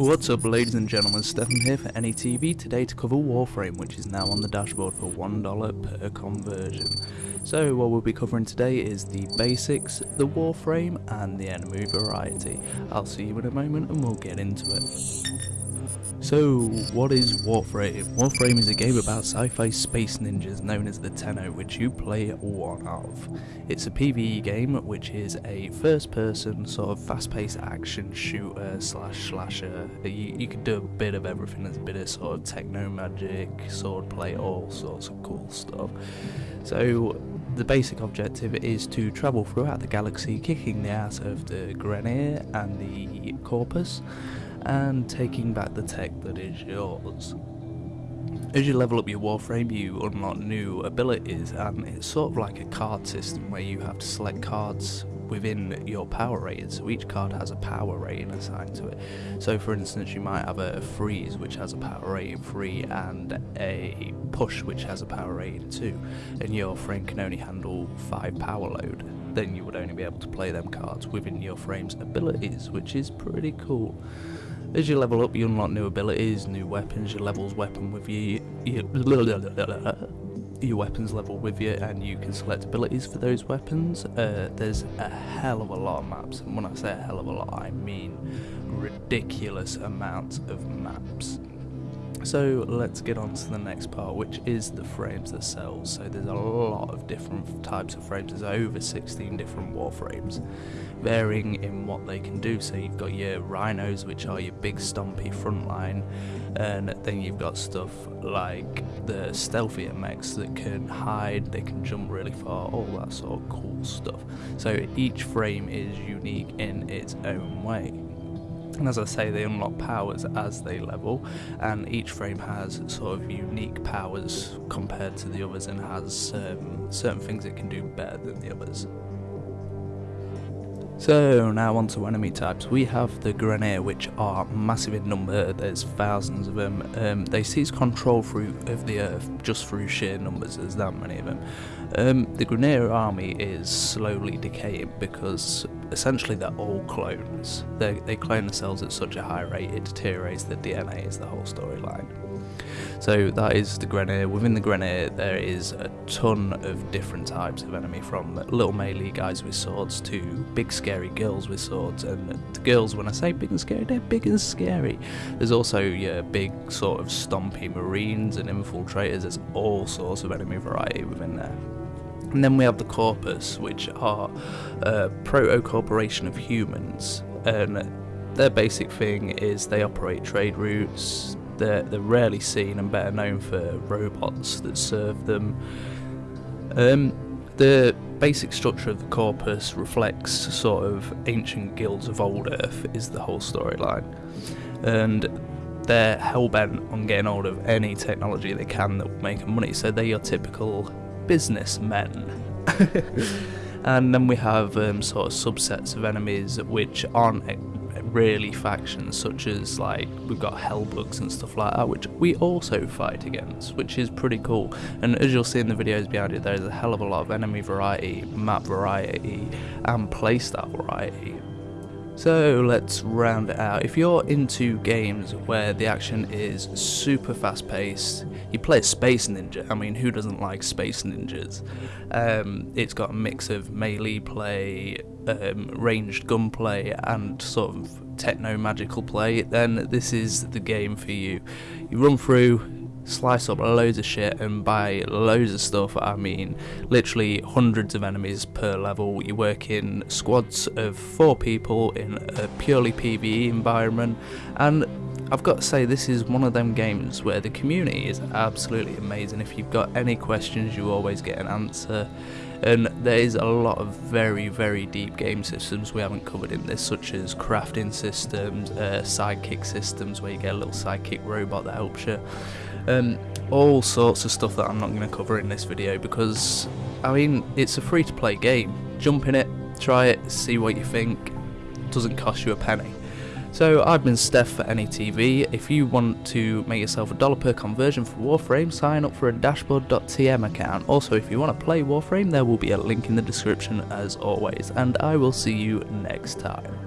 What's up ladies and gentlemen, Stefan here for NETV today to cover Warframe which is now on the dashboard for $1 per conversion. So what we'll be covering today is the basics, the Warframe and the enemy variety. I'll see you in a moment and we'll get into it. So, what is Warframe? Warframe is a game about sci-fi space ninjas known as the Tenno, which you play one of. It's a PvE game, which is a first-person sort of fast-paced action shooter slash slasher. You, you can do a bit of everything. There's a bit of sort of techno magic, swordplay, all sorts of cool stuff. So, the basic objective is to travel throughout the galaxy, kicking the ass of the Grineer and the Corpus and taking back the tech that is yours. As you level up your warframe you unlock new abilities and it's sort of like a card system where you have to select cards within your power rating. So each card has a power rating assigned to it. So for instance you might have a freeze which has a power rating 3 and a push which has a power rating 2 and your frame can only handle 5 power load. Then you would only be able to play them cards within your frame's abilities which is pretty cool as you level up, you unlock new abilities, new weapons, your levels weapon with you, your, your weapons level with you, and you can select abilities for those weapons. Uh, there's a hell of a lot of maps, and when I say a hell of a lot, I mean ridiculous amounts of maps. So let's get on to the next part, which is the frames themselves. So there's a lot of different types of frames. There's over 16 different warframes, varying in what they can do. So you've got your rhinos, which are your big stompy frontline, and then you've got stuff like the stealthier mechs that can hide, they can jump really far, all that sort of cool stuff. So each frame is unique in its own way and as I say they unlock powers as they level and each frame has sort of unique powers compared to the others and has um, certain things it can do better than the others. So now on to enemy types. We have the Grineer which are massive in number. There's thousands of them. Um, they seize control through of the earth just through sheer numbers. There's that many of them. Um, the Grineer army is slowly decaying because essentially they're all clones. They they clone themselves at such a high rate it deteriorates the DNA. Is the whole storyline. So that is the Grineer. Within the Grineer there is a ton of different types of enemy from little melee guys with swords to big scary girls with swords and the girls when I say big and scary they're big and scary. There's also your big sort of stompy marines and infiltrators, there's all sorts of enemy variety within there. And then we have the Corpus, which are a proto-corporation of humans, and their basic thing is they operate trade routes, they're, they're rarely seen and better known for robots that serve them. Um, the basic structure of the corpus reflects sort of ancient guilds of old Earth is the whole storyline, and they're hell bent on getting hold of any technology they can that will make them money. So they're your typical businessmen. and then we have um, sort of subsets of enemies which aren't really factions such as like we've got hellbugs and stuff like that which we also fight against which is pretty cool and as you'll see in the videos behind it there's a hell of a lot of enemy variety map variety and playstyle variety so let's round it out. If you're into games where the action is super fast paced, you play Space Ninja. I mean, who doesn't like Space Ninjas? Um, it's got a mix of melee play, um, ranged gunplay, and sort of techno magical play. Then this is the game for you. You run through, slice up loads of shit and buy loads of stuff. I mean, literally hundreds of enemies per level. You work in squads of four people in a purely PvE environment, and I've got to say, this is one of them games where the community is absolutely amazing. If you've got any questions, you always get an answer. And there is a lot of very, very deep game systems we haven't covered in this, such as crafting systems, uh, sidekick systems where you get a little sidekick robot that helps you. Um, all sorts of stuff that I'm not going to cover in this video because, I mean, it's a free to play game. Jump in it, try it, see what you think. doesn't cost you a penny. So I've been Steph for NETV. If you want to make yourself a dollar per conversion for Warframe, sign up for a dashboard.tm account. Also, if you want to play Warframe, there will be a link in the description as always. And I will see you next time.